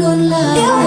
luôn là yêu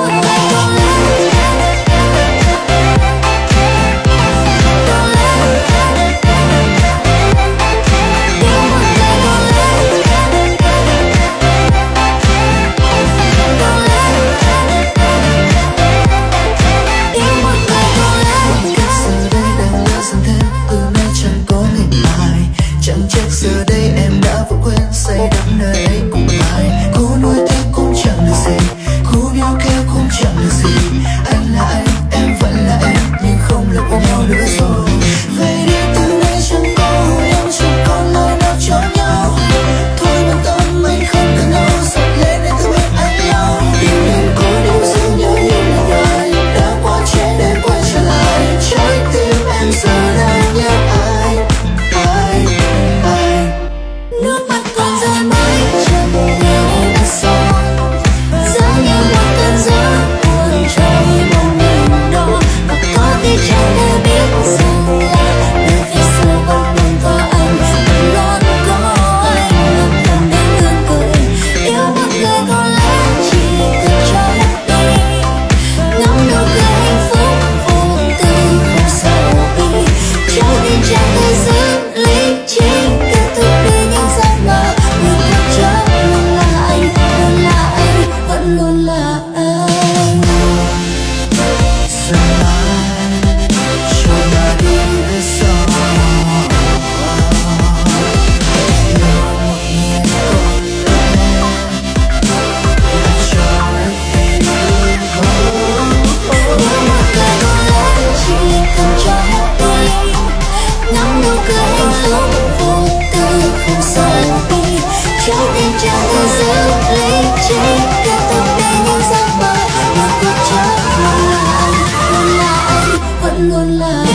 vẫn luôn